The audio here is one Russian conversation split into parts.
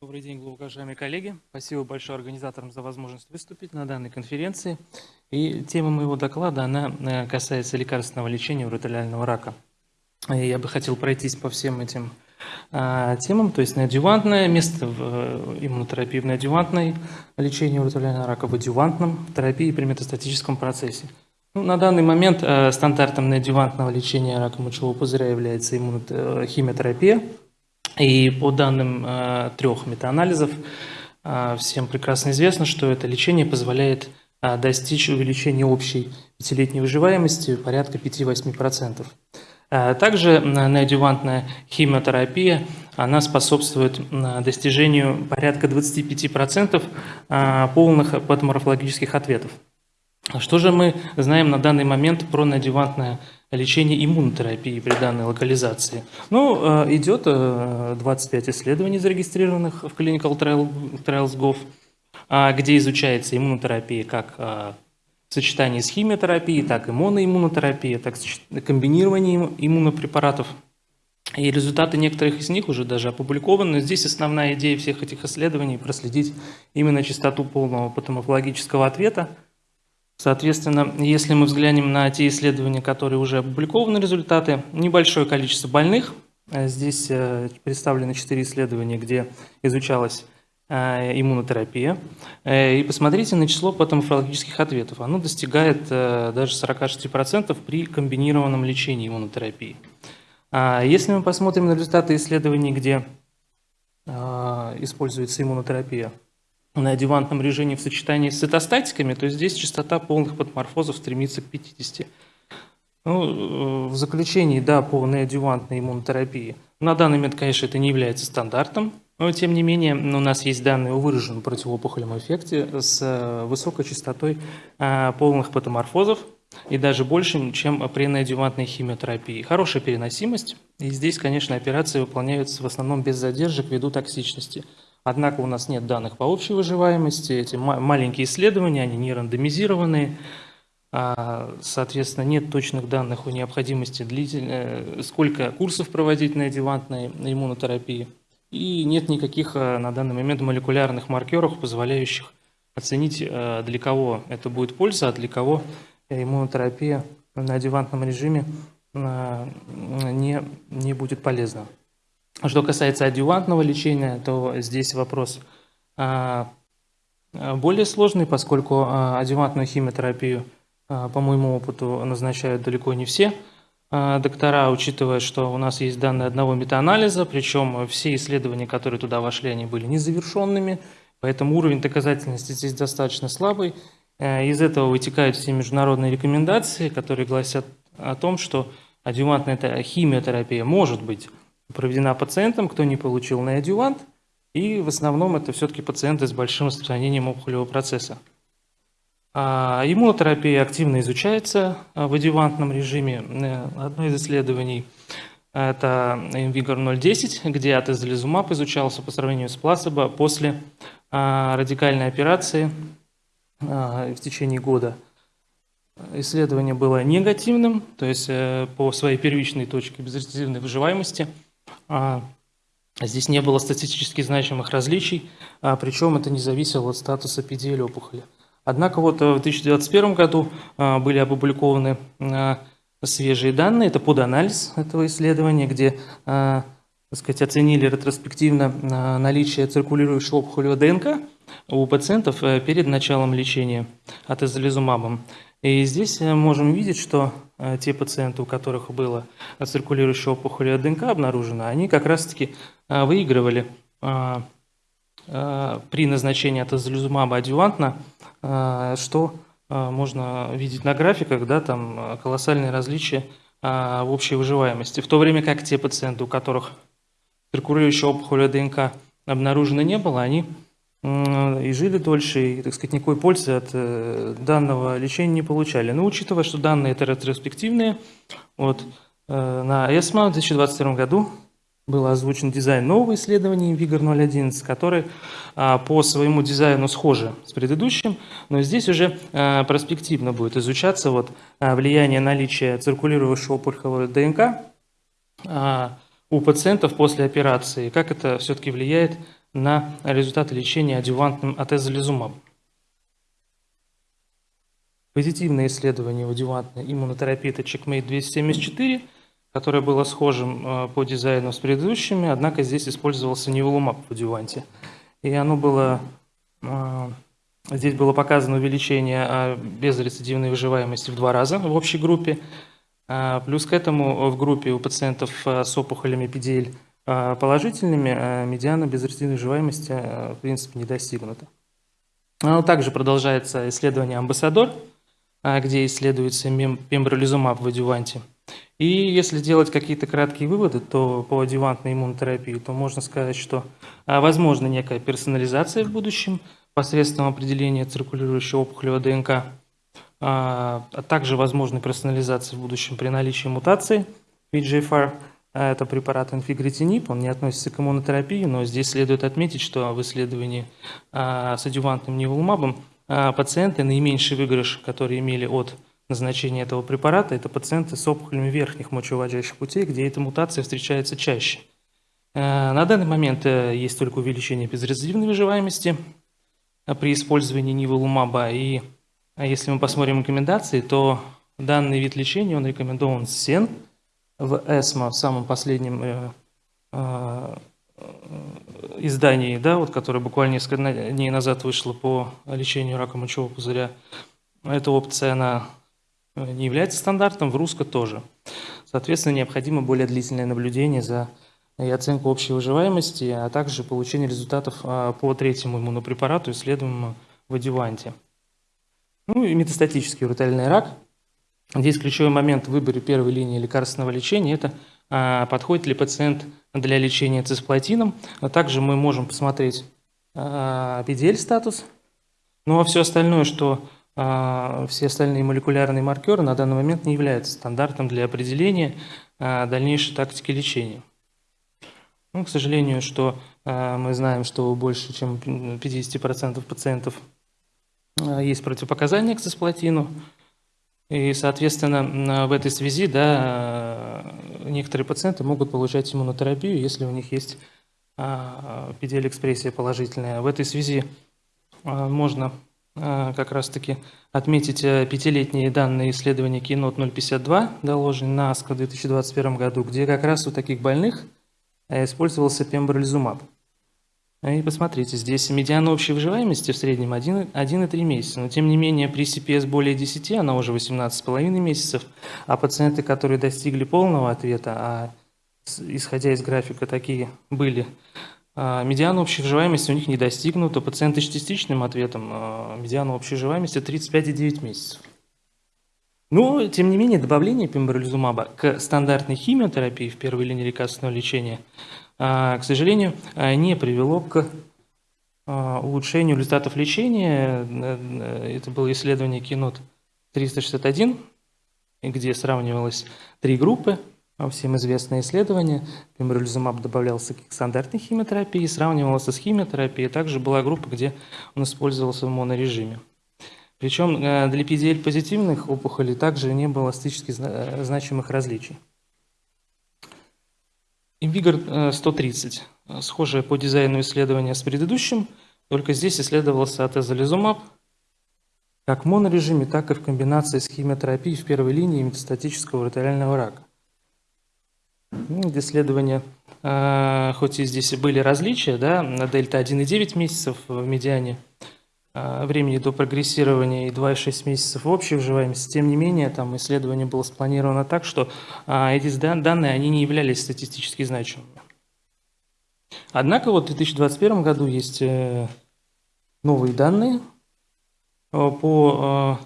Добрый день, уважаемые коллеги. Спасибо большое организаторам за возможность выступить на данной конференции. И тема моего доклада, она э, касается лекарственного лечения уротолиального рака. И я бы хотел пройтись по всем этим а, темам, то есть неодювантное место в э, иммунотерапии в неодювантной лечении рака, в адювантном терапии при метастатическом процессе. Ну, на данный момент э, стандартом неодювантного лечения рака мочевого пузыря является иммунохимиотерапия – и по данным э, трех метаанализов, э, всем прекрасно известно, что это лечение позволяет э, достичь увеличения общей пятилетней выживаемости порядка 5-8%. Также неодювантная химиотерапия она способствует достижению порядка 25% полных патоморфологических ответов. Что же мы знаем на данный момент про неодювантное лечение иммунотерапии при данной локализации? Ну, э, идет 25 э, исследований, зарегистрированных в Clinical Trials.gov, а, где изучается иммунотерапия как а, в сочетании с химиотерапией, так и моноиммунотерапия, так и комбинирование иммунопрепаратов. И результаты некоторых из них уже даже опубликованы. Здесь основная идея всех этих исследований – проследить именно частоту полного патоморфологического ответа – Соответственно, если мы взглянем на те исследования, которые уже опубликованы результаты, небольшое количество больных, э, здесь э, представлены четыре исследования, где изучалась э, иммунотерапия. И посмотрите на число патоморфологических ответов. Оно достигает даже 46% при комбинированном лечении иммунотерапии. А если мы посмотрим на результаты исследований, где используется иммунотерапия, на адювантном режиме в сочетании с цитостатиками, то здесь частота полных патоморфозов стремится к 50. Ну, э, в заключении, да, по неодювантной иммунотерапии. На данный момент, конечно, это не является стандартом, но тем не менее у нас есть данные о выраженном противоопухолевом эффекте с э, высокой частотой э, полных патоморфозов и даже больше, чем при неодювантной химиотерапии. Хорошая переносимость, и здесь, конечно, операции выполняются в основном без задержек ввиду токсичности. Однако у нас нет данных по общей выживаемости, эти маленькие исследования, они не рандомизированные, а, соответственно, нет точных данных о необходимости длительно, сколько курсов проводить на адювантной иммунотерапии, и нет никаких а, на данный момент молекулярных маркеров, позволяющих оценить, а, для кого это будет польза, а для кого иммунотерапия на адювантном режиме не, не будет полезна. Что касается адювантного лечения, то здесь вопрос а, а, более сложный, поскольку а, адювантную химиотерапию, по моему опыту, назначают далеко не все доктора, учитывая, что у нас есть данные одного метаанализа, причем все исследования, которые туда вошли, они были незавершенными, поэтому уровень доказательности здесь достаточно слабый. Из этого вытекают все международные рекомендации, которые гласят о том, что адювантная химиотерапия может быть проведена пациентам, кто не получил неодювант, и в основном это все-таки пациенты с большим распространением опухолевого процесса. А иммунотерапия активно изучается а, в адювантном режиме. Э, одно из исследований – это InVigor 010, где атезолизумаб изучался по сравнению с плацебо после а, радикальной операции а, в течение года. Исследование было негативным, то есть э, по своей первичной точке безрецидивной выживаемости – здесь не было статистически значимых различий, а, причем это не зависело от статуса PD опухоли. Однако вот э, в 2021 году а, были опубликованы свежие данные, это поданализ этого исследования, где так сказать, оценили ретроспективно наличие циркулирующего опухолевого ДНК у пациентов э, перед началом лечения атезолизумабом. И здесь э, можем видеть, что э, те пациенты, у которых было циркулирующая опухоль ДНК обнаружено, они как раз-таки э, выигрывали при назначении атозолизумаба адювантно, что можно видеть на графиках, да, там колоссальные различия в общей выживаемости. В то время как те пациенты, у которых циркулирующая опухоль ДНК обнаружено не было, они и жили дольше, и, так сказать, никакой пользы от э, данного лечения не получали. Но учитывая, что данные это ретроспективные, вот, э, на ESMO в 2022 году был озвучен дизайн нового исследования Vigor 011, который а, по своему дизайну схожи с предыдущим, но здесь уже а, перспективно будет изучаться вот, а, влияние наличия циркулирующего опухолевого ДНК у пациентов после операции, как это все-таки влияет на результаты лечения адювантным атезолизумабом. Позитивное исследование в адювантной иммунотерапии – это CheckMate 274, которое было схожим э, по дизайну с предыдущими, однако здесь использовался неволумаб в адюванте. И оно было, э, здесь было показано увеличение э, безрецидивной выживаемости в два раза в общей группе. Плюс к этому в группе у пациентов с опухолями PDL положительными медиана безрецидивной выживаемости в принципе не достигнута. Также продолжается исследование «Амбассадор», а, где исследуется пембролизумаб в адюванте. И если делать какие-то краткие выводы то по адювантной иммунотерапии, то можно сказать, что а, возможна некая персонализация в будущем посредством определения циркулирующего опухолевого ДНК, а, а также возможна персонализация в будущем при наличии мутации VEGFR. Это препарат инфигритинип, он не относится к иммунотерапии, но здесь следует отметить, что в исследовании с адювантным неволумабом а пациенты, наименьший выигрыш, которые имели от назначения этого препарата, это пациенты с опухолями верхних мочевыводящих путей, где эта мутация встречается чаще. На данный момент э, есть только увеличение безрезидивной выживаемости при использовании ниволумаба. И если мы посмотрим рекомендации, то данный вид лечения он рекомендован СЕН в ЭСМО в самом последнем издании, да, вот, которое буквально несколько дней назад вышло по лечению рака мочевого пузыря, эта опция, она э, не является стандартом, в русско тоже. Соответственно, необходимо более длительное наблюдение за и оценку общей выживаемости, а также получение результатов а, по третьему иммунопрепарату, исследуемому в адюванте. Ну и метастатический уротальный рак. Здесь ключевой момент в выборе первой линии лекарственного лечения – это а, подходит ли пациент для лечения цисплатином. А также мы можем посмотреть PDL-статус. Ну а все остальное, что а, все остальные молекулярные маркеры на данный момент не являются стандартом для определения дальнейшей тактики лечения. Ну, к сожалению, что мы знаем, что больше чем 50% пациентов есть противопоказания к цисплатину. И, соответственно, в этой связи да, некоторые пациенты могут получать иммунотерапию, если у них есть PDL-экспрессия положительная. В этой связи а, можно а, как раз-таки отметить э, пятилетние данные исследования Keynote 052, доложенные на АСКО в 2021 году, где как раз у таких больных э, использовался пембролизумаб. И посмотрите, здесь медиана общей выживаемости в среднем 1,3 месяца, но тем не менее при CPS более 10 она уже 18,5 месяцев, а пациенты, которые достигли полного ответа, а исходя из графика такие были, а, медиана общей выживаемости у них не достигнута, пациенты с частичным ответом, а, медиана общей выживаемости 35,9 месяцев. Но, тем не менее, добавление пембролизумаба к стандартной химиотерапии в первой линии лекарственного лечения – а, к сожалению, а, не привело к а, улучшению результатов лечения. Э, это было исследование Кинот 361, где сравнивалось три группы, всем известное исследование. Пембролизумаб добавлялся к стандартной химиотерапии, сравнивался с химиотерапией. Также была группа, где он использовался в монорежиме. Причем э, для PDL-позитивных опухолей также не было статистически э, значимых различий. Invigor 130. Э, схожее по дизайну исследование с предыдущим, только здесь исследовался атезолизумаб как в монорежиме, так и в комбинации с химиотерапией в первой линии метастатического уротиального рака. Ну, исследования, э, хоть и здесь и были различия, да, на дельта 1,9 месяцев в медиане – времени до прогрессирования и 2,6 месяцев в общей выживаемости. Тем не менее, там исследование было спланировано так, что а, эти данные они не являлись статистически значимыми. Однако вот в 2021 году есть э, новые данные э, по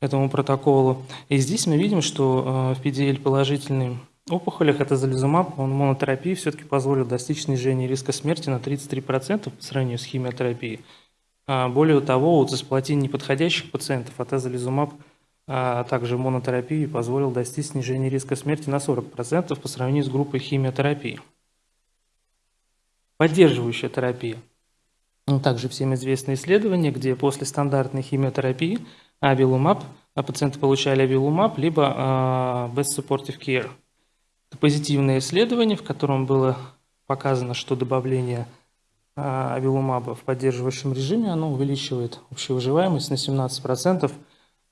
этому протоколу. И здесь мы видим, что в PDL положительным опухолях это зализумаб, он монотерапии все-таки позволил достичь снижения риска смерти на 33% по сравнению с химиотерапией. А, более того, у цисплатин неподходящих пациентов атезолизумаб, а также монотерапии позволил достичь снижения риска смерти на 40% по сравнению с группой химиотерапии. Поддерживающая терапия. Ну, также всем известные исследования, где после стандартной химиотерапии авилумаб, а пациенты получали авилумаб, либо а, best supportive care. Это позитивное исследование, в котором было показано, что добавление а, авилумаба в поддерживающем режиме, оно увеличивает общую выживаемость на 17%.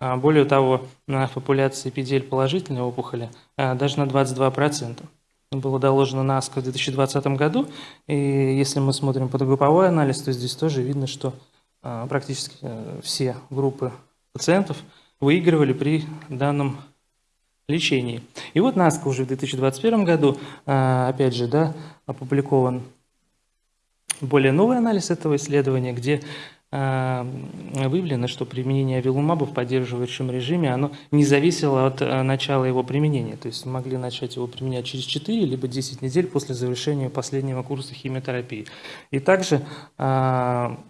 А, более того, в популяции PDL положительной опухоли а, даже на 22%. Было доложено на АСКО в 2020 году. И если мы смотрим подгрупповой анализ, то здесь тоже видно, что практически э, все группы пациентов выигрывали при данном лечении. И вот НАСКО уже в 2021 году, опять же, да, опубликован более новый анализ этого исследования, где а, выявлено, что применение авилумаба в поддерживающем режиме, оно не зависело от а, начала его применения. То есть могли начать его применять через 4 либо 10 недель после завершения последнего курса химиотерапии. И также а,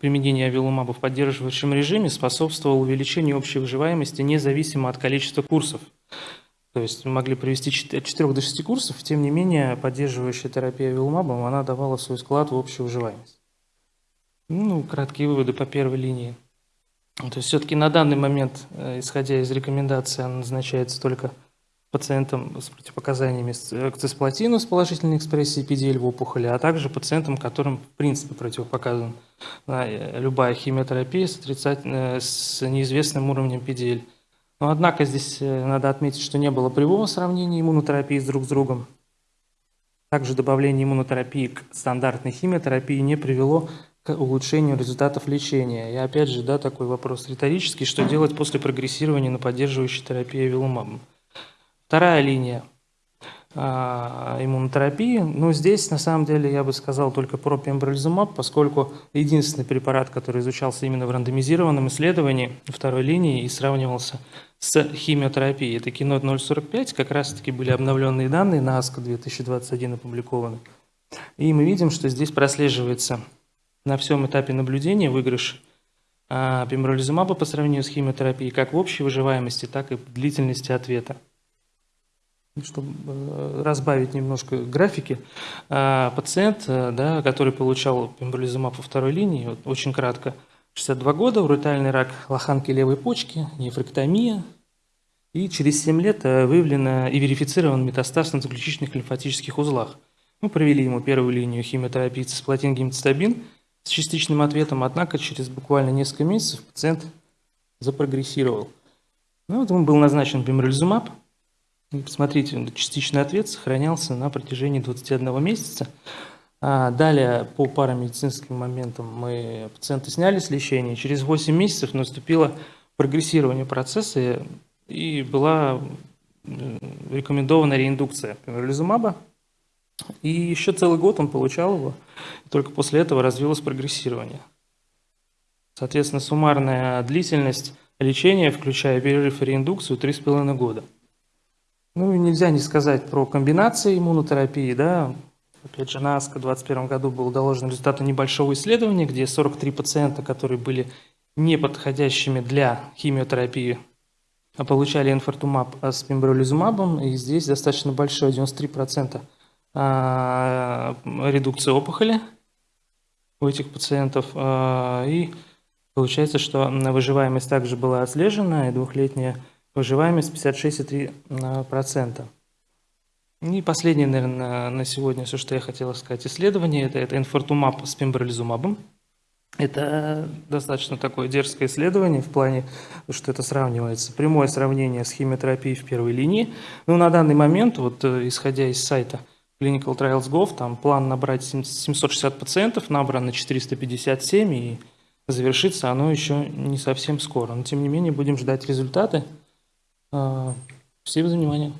применение авилумаба в поддерживающем режиме способствовало увеличению общей выживаемости независимо от количества курсов. То есть мы могли провести от 4 до 6 курсов, тем не менее поддерживающая терапия вилмабом, она давала свой склад в общую выживаемость. Ну, краткие выводы по первой линии. То есть все-таки на данный момент, э, исходя из рекомендаций, она назначается только пациентам с противопоказаниями к цисплатину с положительной экспрессией PDL в опухоли, а также пациентам, которым в принципе противопоказана э, любая химиотерапия с, с неизвестным уровнем PDL. Но однако здесь э, надо отметить, что не было прямого сравнения иммунотерапии с друг с другом. Также добавление иммунотерапии к стандартной химиотерапии не привело к улучшению результатов лечения. И опять же, да, такой вопрос риторический, что делать после прогрессирования на поддерживающей терапии авилумабом. Вторая линия – иммунотерапии. Но здесь, на самом деле, я бы сказал только про пембролизумаб, поскольку единственный препарат, который изучался именно в рандомизированном исследовании второй линии и сравнивался с химиотерапией. Это кино 045, как раз-таки были обновленные данные на АСКО 2021 опубликованы. И мы видим, что здесь прослеживается на всем этапе наблюдения выигрыш а, пембролизумаба по сравнению с химиотерапией как в общей выживаемости, так и длительности ответа чтобы э, разбавить немножко графики, а, пациент, э, да, который получал пембролизумаб по второй линии, вот, очень кратко, 62 года, уротальный рак лоханки левой почки, нефректомия, и через 7 лет э, выявлено и верифицирован метастаз на заключительных лимфатических узлах. Мы провели ему первую линию химиотерапии цисплатин гемцитабин с частичным ответом, однако через буквально несколько месяцев пациент запрогрессировал. Ну, вот ему был назначен пембролизумаб, Посмотрите, частичный ответ сохранялся на протяжении 21 месяца. А далее, по парамедицинским моментам, мы пациента сняли с лечения. Через 8 месяцев наступило прогрессирование процесса и была рекомендована реиндукция пембролизумаба. И еще целый год он получал его, и только после этого развилось прогрессирование. Соответственно, суммарная длительность лечения, включая перерыв и реиндукцию, 3,5 года. Ну и нельзя не сказать про комбинации иммунотерапии, да. Опять же, на АСКО в 2021 году был доложен результаты небольшого исследования, где 43 пациента, которые были неподходящими для химиотерапии, получали инфартумаб с пембролизумабом, и здесь достаточно большой, 93% а, редукции опухоли у этих пациентов. А, и получается, что выживаемость также была отслежена, и двухлетняя выживаемость 56,3%. И последнее, наверное, на сегодня все, что я хотел сказать, исследование, это, это инфортумаб с пембролизумабом. Это достаточно такое дерзкое исследование в плане, что это сравнивается, прямое сравнение с химиотерапией в первой линии. Ну, на данный момент, вот э, исходя из сайта Clinical Trials Gov, там план набрать 760 пациентов, набрано 457, и завершится оно еще не совсем скоро. Но, тем не менее, будем ждать результаты. А, спасибо за внимание.